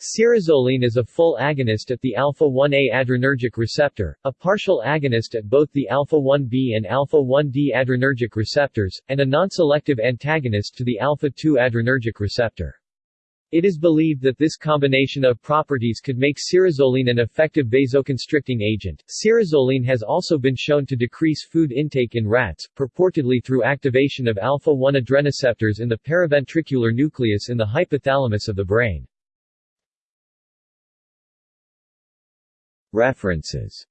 Cirazoline is a full agonist at the alpha-1A adrenergic receptor, a partial agonist at both the alpha-1B and alpha-1D adrenergic receptors, and a non-selective antagonist to the alpha-2 adrenergic receptor. It is believed that this combination of properties could make cirazoline an effective vasoconstricting agent. Cirazoline has also been shown to decrease food intake in rats, purportedly through activation of alpha-1 adrenoceptors in the paraventricular nucleus in the hypothalamus of the brain. References